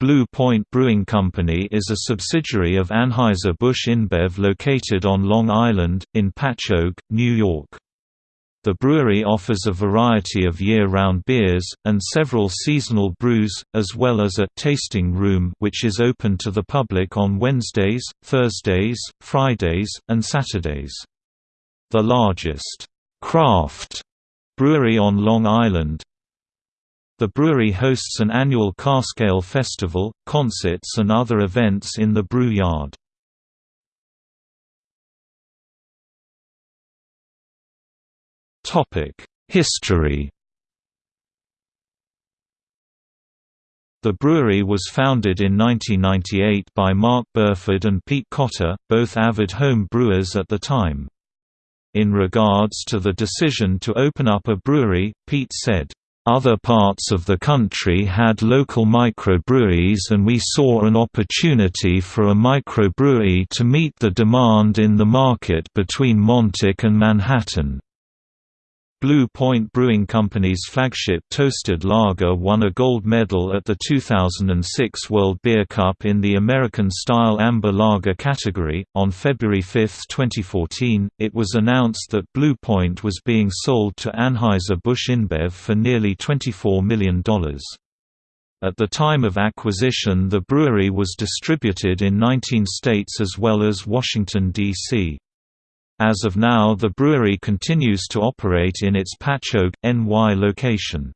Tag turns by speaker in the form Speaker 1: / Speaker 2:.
Speaker 1: Blue Point Brewing Company is a subsidiary of Anheuser-Busch InBev located on Long Island, in Patchogue, New York. The brewery offers a variety of year-round beers, and several seasonal brews, as well as a «tasting room» which is open to the public on Wednesdays, Thursdays, Fridays, and Saturdays. The largest «craft» brewery on Long Island, the brewery hosts an annual Cask Ale Festival, concerts and other events in the brew yard. History The brewery was founded in 1998 by Mark Burford and Pete Cotter, both avid home brewers at the time. In regards to the decision to open up a brewery, Pete said, other parts of the country had local microbreweries and we saw an opportunity for a microbrewery to meet the demand in the market between Montauk and Manhattan. Blue Point Brewing Company's flagship Toasted Lager won a gold medal at the 2006 World Beer Cup in the American Style Amber Lager category. On February 5, 2014, it was announced that Blue Point was being sold to Anheuser-Busch InBev for nearly $24 million. At the time of acquisition the brewery was distributed in 19 states as well as Washington, D.C. As of now the brewery continues to operate in its Patchogue, NY location.